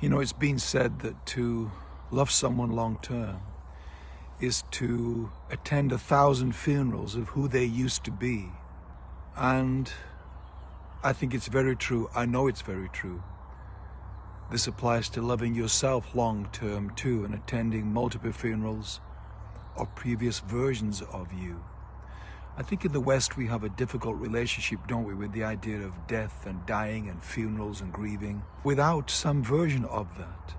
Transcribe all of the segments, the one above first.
You know, it's been said that to love someone long term is to attend a thousand funerals of who they used to be. And I think it's very true. I know it's very true. This applies to loving yourself long term too and attending multiple funerals of previous versions of you. I think in the West we have a difficult relationship, don't we, with the idea of death and dying and funerals and grieving. Without some version of that,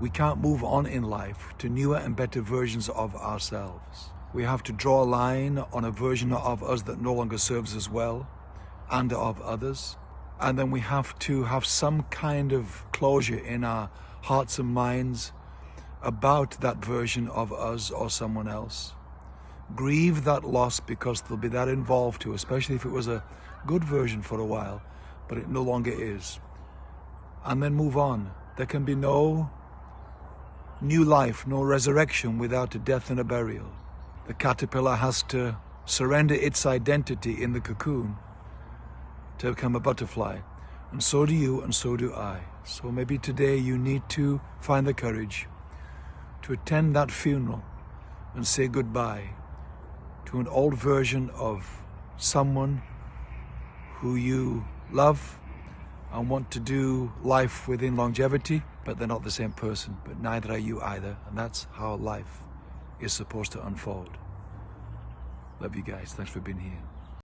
we can't move on in life to newer and better versions of ourselves. We have to draw a line on a version of us that no longer serves us well and of others. And then we have to have some kind of closure in our hearts and minds about that version of us or someone else grieve that loss because there'll be that involved too, especially if it was a good version for a while, but it no longer is. And then move on. There can be no new life, no resurrection without a death and a burial. The caterpillar has to surrender its identity in the cocoon to become a butterfly. And so do you, and so do I. So maybe today you need to find the courage to attend that funeral and say goodbye to an old version of someone who you love and want to do life within longevity, but they're not the same person, but neither are you either. And that's how life is supposed to unfold. Love you guys. Thanks for being here.